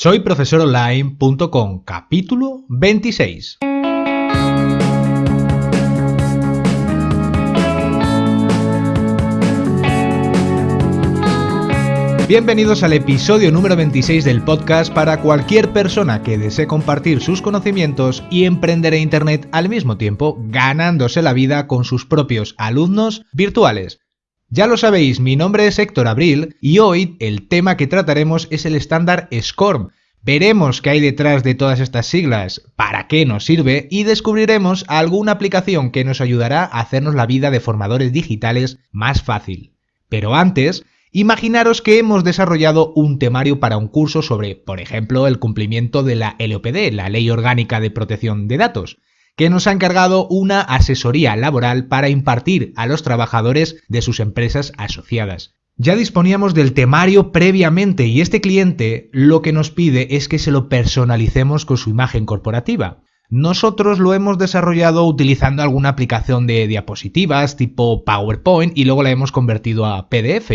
Soy profesoronline.com, capítulo 26. Bienvenidos al episodio número 26 del podcast para cualquier persona que desee compartir sus conocimientos y emprender en Internet al mismo tiempo, ganándose la vida con sus propios alumnos virtuales. Ya lo sabéis, mi nombre es Héctor Abril y hoy el tema que trataremos es el estándar SCORM. Veremos qué hay detrás de todas estas siglas, para qué nos sirve y descubriremos alguna aplicación que nos ayudará a hacernos la vida de formadores digitales más fácil. Pero antes, imaginaros que hemos desarrollado un temario para un curso sobre, por ejemplo, el cumplimiento de la LOPD, la Ley Orgánica de Protección de Datos que nos ha encargado una asesoría laboral para impartir a los trabajadores de sus empresas asociadas. Ya disponíamos del temario previamente y este cliente lo que nos pide es que se lo personalicemos con su imagen corporativa. Nosotros lo hemos desarrollado utilizando alguna aplicación de diapositivas tipo PowerPoint y luego la hemos convertido a PDF.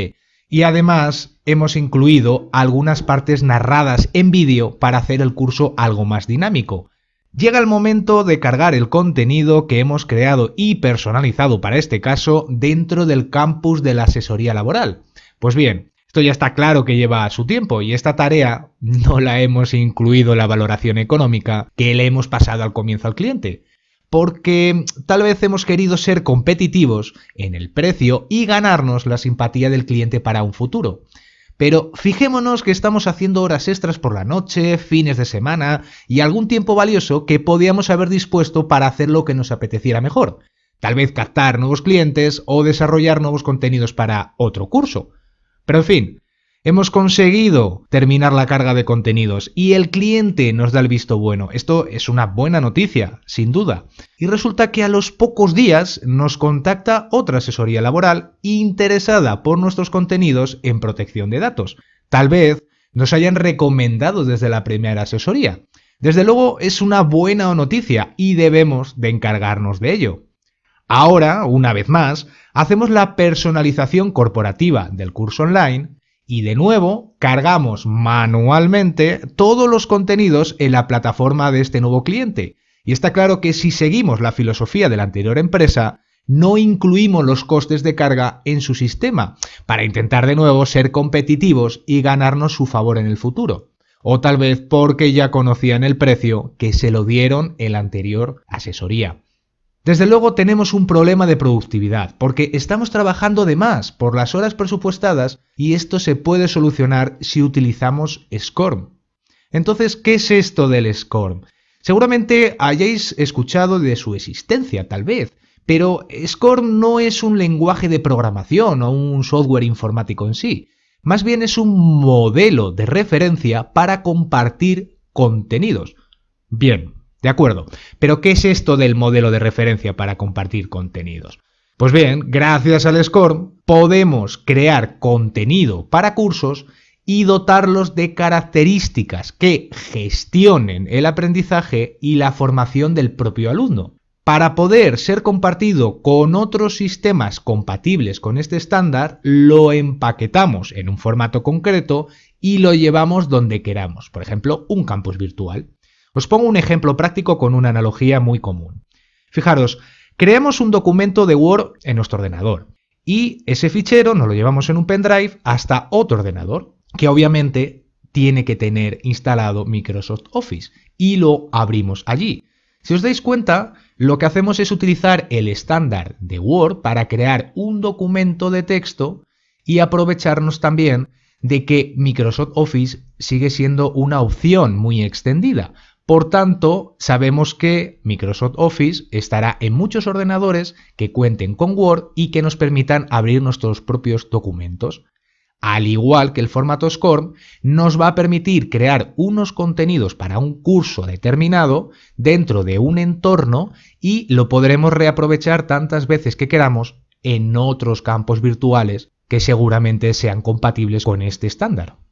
Y además hemos incluido algunas partes narradas en vídeo para hacer el curso algo más dinámico. Llega el momento de cargar el contenido que hemos creado y personalizado para este caso dentro del campus de la asesoría laboral. Pues bien, esto ya está claro que lleva su tiempo y esta tarea no la hemos incluido en la valoración económica que le hemos pasado al comienzo al cliente, porque tal vez hemos querido ser competitivos en el precio y ganarnos la simpatía del cliente para un futuro. Pero fijémonos que estamos haciendo horas extras por la noche, fines de semana y algún tiempo valioso que podíamos haber dispuesto para hacer lo que nos apeteciera mejor. Tal vez captar nuevos clientes o desarrollar nuevos contenidos para otro curso. Pero en fin, Hemos conseguido terminar la carga de contenidos y el cliente nos da el visto bueno. Esto es una buena noticia, sin duda. Y resulta que a los pocos días nos contacta otra asesoría laboral interesada por nuestros contenidos en protección de datos. Tal vez nos hayan recomendado desde la primera asesoría. Desde luego es una buena noticia y debemos de encargarnos de ello. Ahora, una vez más, hacemos la personalización corporativa del curso online y de nuevo cargamos manualmente todos los contenidos en la plataforma de este nuevo cliente. Y está claro que si seguimos la filosofía de la anterior empresa, no incluimos los costes de carga en su sistema, para intentar de nuevo ser competitivos y ganarnos su favor en el futuro. O tal vez porque ya conocían el precio que se lo dieron en la anterior asesoría. Desde luego tenemos un problema de productividad, porque estamos trabajando de más por las horas presupuestadas y esto se puede solucionar si utilizamos SCORM. Entonces, ¿qué es esto del SCORM? Seguramente hayáis escuchado de su existencia, tal vez, pero SCORM no es un lenguaje de programación o un software informático en sí, más bien es un modelo de referencia para compartir contenidos. Bien, de acuerdo, pero ¿qué es esto del modelo de referencia para compartir contenidos? Pues bien, gracias al SCORM podemos crear contenido para cursos y dotarlos de características que gestionen el aprendizaje y la formación del propio alumno. Para poder ser compartido con otros sistemas compatibles con este estándar, lo empaquetamos en un formato concreto y lo llevamos donde queramos, por ejemplo, un campus virtual. Os pongo un ejemplo práctico con una analogía muy común. Fijaros, creamos un documento de Word en nuestro ordenador y ese fichero nos lo llevamos en un pendrive hasta otro ordenador, que obviamente tiene que tener instalado Microsoft Office y lo abrimos allí. Si os dais cuenta, lo que hacemos es utilizar el estándar de Word para crear un documento de texto y aprovecharnos también de que Microsoft Office sigue siendo una opción muy extendida. Por tanto, sabemos que Microsoft Office estará en muchos ordenadores que cuenten con Word y que nos permitan abrir nuestros propios documentos. Al igual que el formato SCORM, nos va a permitir crear unos contenidos para un curso determinado dentro de un entorno y lo podremos reaprovechar tantas veces que queramos en otros campos virtuales que seguramente sean compatibles con este estándar.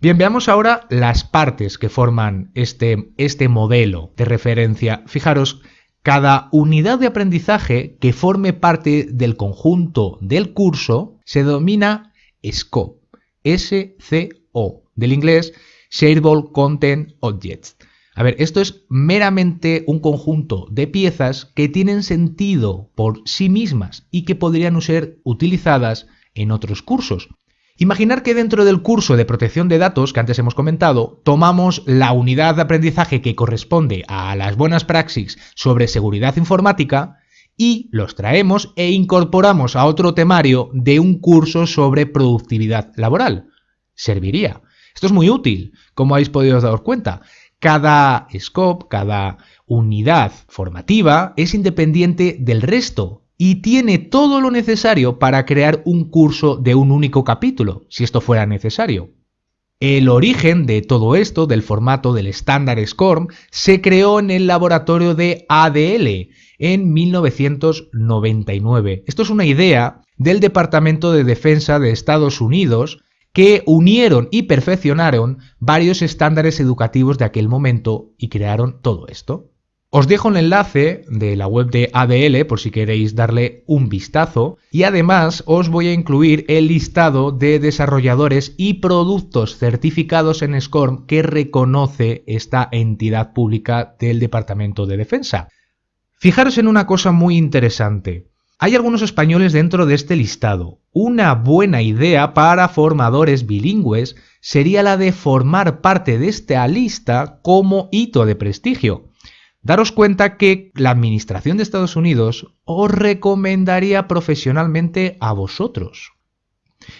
Bien, veamos ahora las partes que forman este, este modelo de referencia. Fijaros, cada unidad de aprendizaje que forme parte del conjunto del curso se denomina SCO, S-C-O, del inglés Shareable Content Objects. A ver, esto es meramente un conjunto de piezas que tienen sentido por sí mismas y que podrían ser utilizadas en otros cursos. Imaginar que dentro del curso de protección de datos que antes hemos comentado, tomamos la unidad de aprendizaje que corresponde a las buenas praxis sobre seguridad informática y los traemos e incorporamos a otro temario de un curso sobre productividad laboral. Serviría. Esto es muy útil, como habéis podido dar cuenta. Cada scope, cada unidad formativa es independiente del resto y tiene todo lo necesario para crear un curso de un único capítulo, si esto fuera necesario. El origen de todo esto, del formato del estándar SCORM, se creó en el laboratorio de ADL en 1999. Esto es una idea del Departamento de Defensa de Estados Unidos que unieron y perfeccionaron varios estándares educativos de aquel momento y crearon todo esto. Os dejo el enlace de la web de ADL por si queréis darle un vistazo y además os voy a incluir el listado de desarrolladores y productos certificados en SCORM que reconoce esta entidad pública del Departamento de Defensa. Fijaros en una cosa muy interesante. Hay algunos españoles dentro de este listado. Una buena idea para formadores bilingües sería la de formar parte de esta lista como hito de prestigio. Daros cuenta que la Administración de Estados Unidos os recomendaría profesionalmente a vosotros.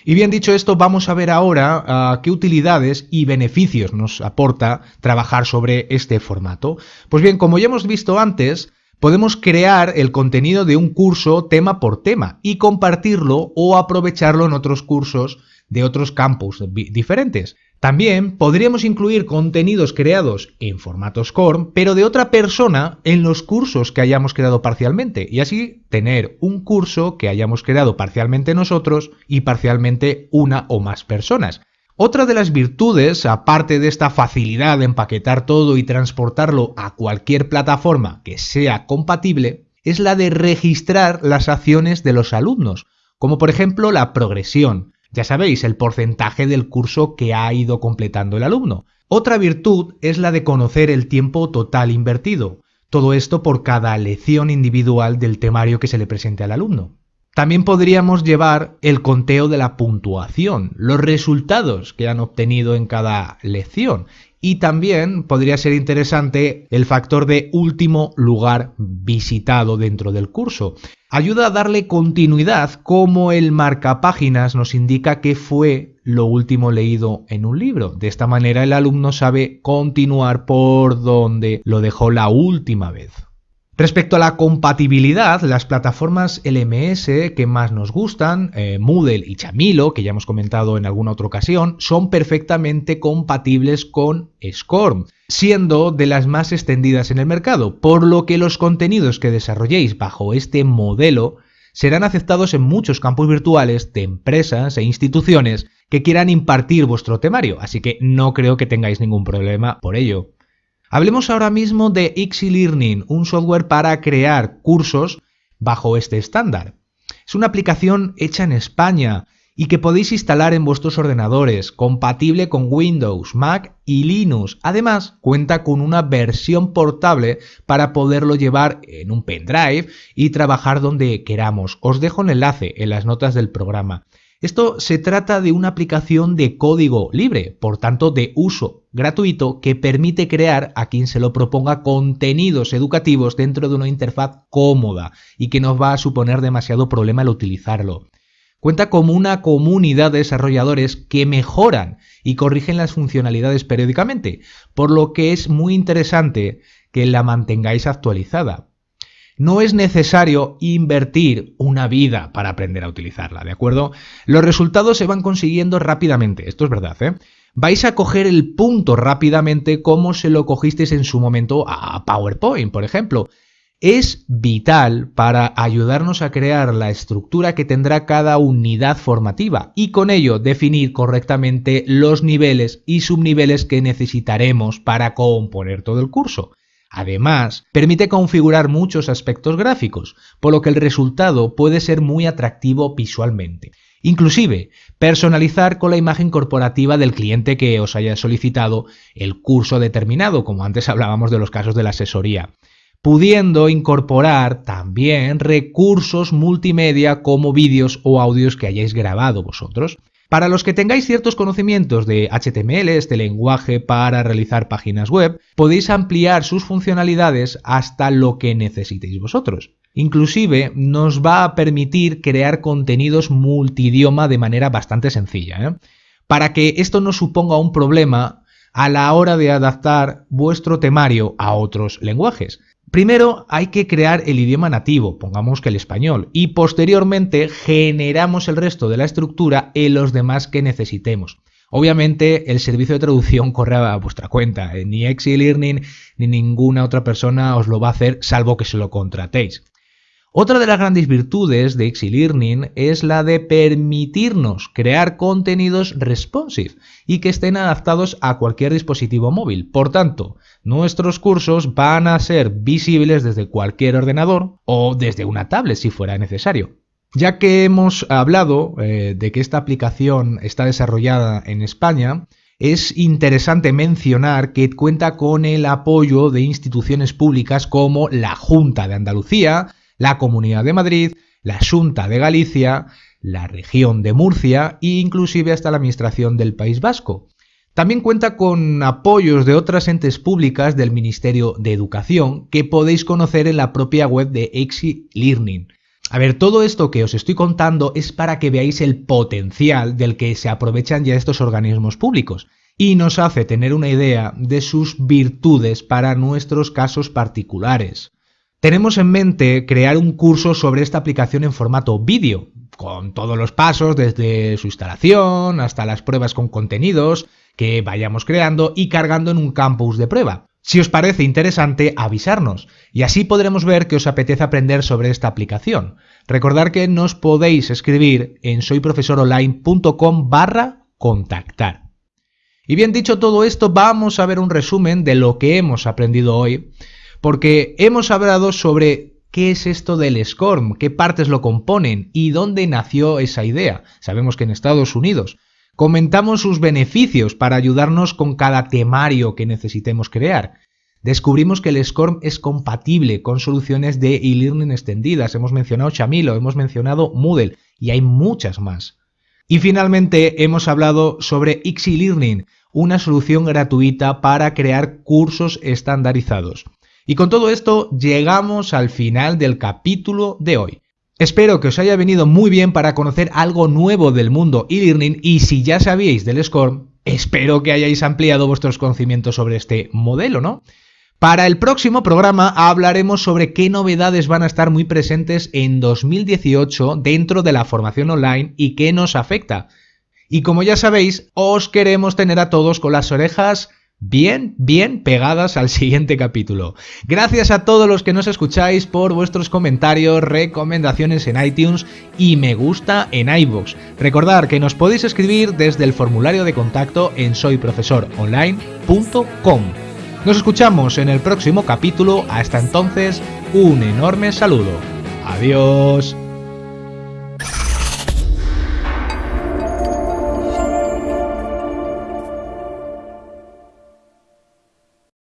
Y bien dicho esto, vamos a ver ahora ah, qué utilidades y beneficios nos aporta trabajar sobre este formato. Pues bien, como ya hemos visto antes, Podemos crear el contenido de un curso tema por tema y compartirlo o aprovecharlo en otros cursos de otros campus diferentes. También podríamos incluir contenidos creados en formato SCORM, pero de otra persona en los cursos que hayamos creado parcialmente, y así tener un curso que hayamos creado parcialmente nosotros y parcialmente una o más personas. Otra de las virtudes, aparte de esta facilidad de empaquetar todo y transportarlo a cualquier plataforma que sea compatible, es la de registrar las acciones de los alumnos, como por ejemplo la progresión, ya sabéis, el porcentaje del curso que ha ido completando el alumno. Otra virtud es la de conocer el tiempo total invertido, todo esto por cada lección individual del temario que se le presente al alumno. También podríamos llevar el conteo de la puntuación, los resultados que han obtenido en cada lección. Y también podría ser interesante el factor de último lugar visitado dentro del curso. Ayuda a darle continuidad como el marcapáginas nos indica que fue lo último leído en un libro. De esta manera el alumno sabe continuar por donde lo dejó la última vez. Respecto a la compatibilidad, las plataformas LMS que más nos gustan, eh, Moodle y Chamilo, que ya hemos comentado en alguna otra ocasión, son perfectamente compatibles con SCORM, siendo de las más extendidas en el mercado, por lo que los contenidos que desarrolléis bajo este modelo serán aceptados en muchos campos virtuales de empresas e instituciones que quieran impartir vuestro temario, así que no creo que tengáis ningún problema por ello. Hablemos ahora mismo de Xi Learning, un software para crear cursos bajo este estándar. Es una aplicación hecha en España y que podéis instalar en vuestros ordenadores, compatible con Windows, Mac y Linux. Además, cuenta con una versión portable para poderlo llevar en un pendrive y trabajar donde queramos. Os dejo el enlace en las notas del programa. Esto se trata de una aplicación de código libre, por tanto de uso gratuito, que permite crear a quien se lo proponga contenidos educativos dentro de una interfaz cómoda y que no va a suponer demasiado problema al utilizarlo. Cuenta con una comunidad de desarrolladores que mejoran y corrigen las funcionalidades periódicamente, por lo que es muy interesante que la mantengáis actualizada. No es necesario invertir una vida para aprender a utilizarla, ¿de acuerdo? Los resultados se van consiguiendo rápidamente, esto es verdad, ¿eh? Vais a coger el punto rápidamente como se lo cogisteis en su momento a PowerPoint, por ejemplo. Es vital para ayudarnos a crear la estructura que tendrá cada unidad formativa y con ello definir correctamente los niveles y subniveles que necesitaremos para componer todo el curso. Además, permite configurar muchos aspectos gráficos, por lo que el resultado puede ser muy atractivo visualmente. Inclusive, personalizar con la imagen corporativa del cliente que os haya solicitado el curso determinado, como antes hablábamos de los casos de la asesoría, pudiendo incorporar también recursos multimedia como vídeos o audios que hayáis grabado vosotros. Para los que tengáis ciertos conocimientos de HTML, este lenguaje para realizar páginas web, podéis ampliar sus funcionalidades hasta lo que necesitéis vosotros. Inclusive nos va a permitir crear contenidos multidioma de manera bastante sencilla. ¿eh? Para que esto no suponga un problema a la hora de adaptar vuestro temario a otros lenguajes. Primero hay que crear el idioma nativo, pongamos que el español, y posteriormente generamos el resto de la estructura en los demás que necesitemos. Obviamente el servicio de traducción corre a vuestra cuenta, eh, ni Learning ni ninguna otra persona os lo va a hacer salvo que se lo contratéis. Otra de las grandes virtudes de Learning es la de permitirnos crear contenidos responsive y que estén adaptados a cualquier dispositivo móvil. Por tanto, nuestros cursos van a ser visibles desde cualquier ordenador o desde una tablet si fuera necesario. Ya que hemos hablado eh, de que esta aplicación está desarrollada en España, es interesante mencionar que cuenta con el apoyo de instituciones públicas como la Junta de Andalucía, la Comunidad de Madrid, la Junta de Galicia, la región de Murcia e inclusive hasta la Administración del País Vasco. También cuenta con apoyos de otras entes públicas del Ministerio de Educación que podéis conocer en la propia web de Exi Learning. A ver, todo esto que os estoy contando es para que veáis el potencial del que se aprovechan ya estos organismos públicos y nos hace tener una idea de sus virtudes para nuestros casos particulares. Tenemos en mente crear un curso sobre esta aplicación en formato vídeo, con todos los pasos desde su instalación hasta las pruebas con contenidos que vayamos creando y cargando en un campus de prueba. Si os parece interesante, avisarnos y así podremos ver que os apetece aprender sobre esta aplicación. Recordad que nos podéis escribir en soyprofesoronline.com barra contactar. Y bien dicho todo esto, vamos a ver un resumen de lo que hemos aprendido hoy porque hemos hablado sobre qué es esto del SCORM, qué partes lo componen y dónde nació esa idea. Sabemos que en Estados Unidos. Comentamos sus beneficios para ayudarnos con cada temario que necesitemos crear. Descubrimos que el SCORM es compatible con soluciones de e-learning extendidas. Hemos mencionado Chamilo, hemos mencionado Moodle y hay muchas más. Y finalmente hemos hablado sobre Xi Learning, una solución gratuita para crear cursos estandarizados. Y con todo esto llegamos al final del capítulo de hoy. Espero que os haya venido muy bien para conocer algo nuevo del mundo e-learning y si ya sabíais del SCORM, espero que hayáis ampliado vuestros conocimientos sobre este modelo, ¿no? Para el próximo programa hablaremos sobre qué novedades van a estar muy presentes en 2018 dentro de la formación online y qué nos afecta. Y como ya sabéis, os queremos tener a todos con las orejas bien, bien pegadas al siguiente capítulo. Gracias a todos los que nos escucháis por vuestros comentarios, recomendaciones en iTunes y me gusta en iVoox. Recordad que nos podéis escribir desde el formulario de contacto en soyprofesoronline.com. Nos escuchamos en el próximo capítulo. Hasta entonces, un enorme saludo. Adiós.